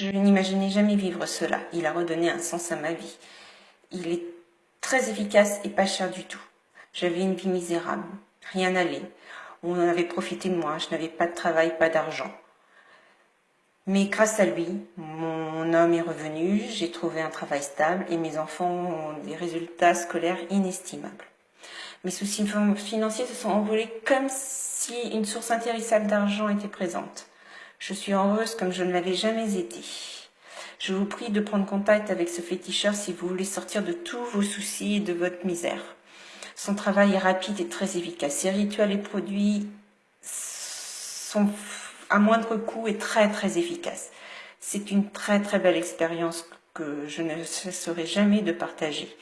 Je n'imaginais jamais vivre cela. Il a redonné un sens à ma vie. Il est très efficace et pas cher du tout. J'avais une vie misérable. Rien n'allait. On avait profité de moi. Je n'avais pas de travail, pas d'argent. Mais grâce à lui, mon homme est revenu, j'ai trouvé un travail stable et mes enfants ont des résultats scolaires inestimables. Mes soucis financiers se sont envolés comme si une source intarissable d'argent était présente. Je suis heureuse comme je ne l'avais jamais été. Je vous prie de prendre contact avec ce féticheur si vous voulez sortir de tous vos soucis et de votre misère. Son travail est rapide et très efficace. Ses rituels et produits sont à moindre coût et très très efficace. C'est une très très belle expérience que je ne cesserai jamais de partager.